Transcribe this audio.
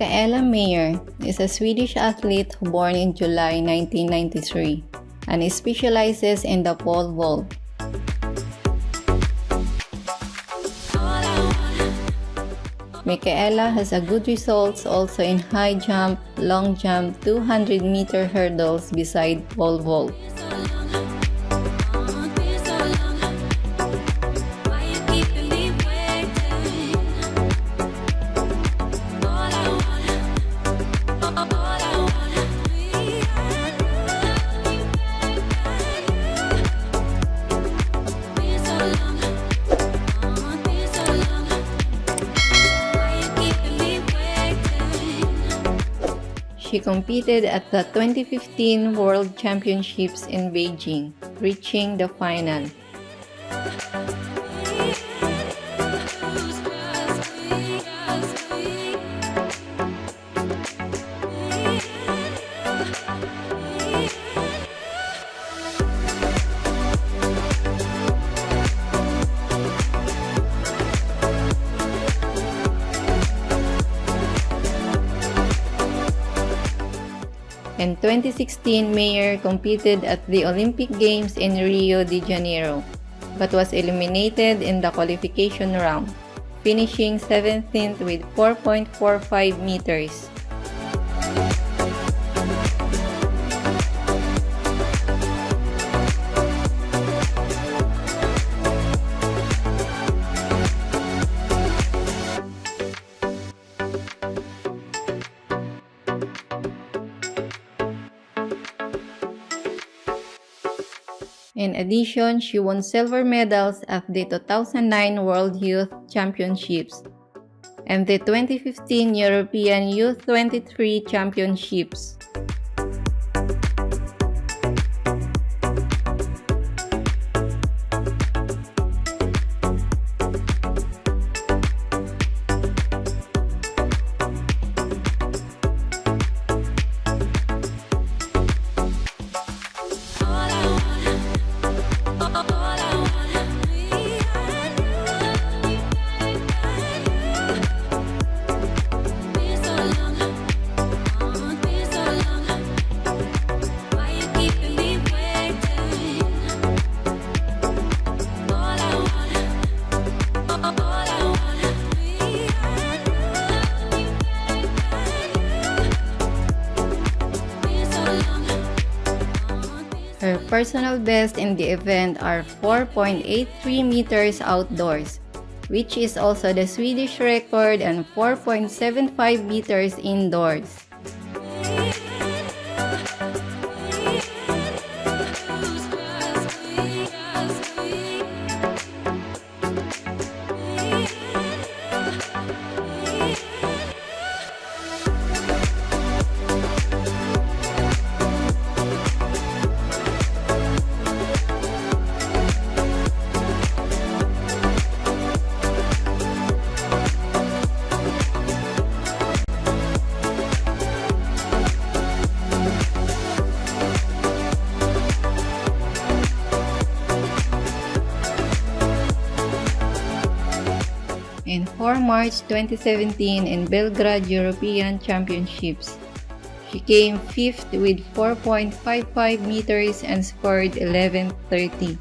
Michaela Meijer is a Swedish athlete born in July 1993 and specializes in the pole vault. Michaela has a good results also in high jump, long jump, 200 meter hurdles beside pole vault. She competed at the 2015 World Championships in Beijing, reaching the final. In 2016, Meijer competed at the Olympic Games in Rio de Janeiro, but was eliminated in the qualification round, finishing 17th with 4.45 meters. In addition, she won silver medals at the 2009 World Youth Championships and the 2015 European Youth 23 Championships. Her personal best in the event are 4.83 meters outdoors, which is also the Swedish record and 4.75 meters indoors. In 4 March 2017 in Belgrade European Championships. She came 5th with 4.55 meters and scored 11.30.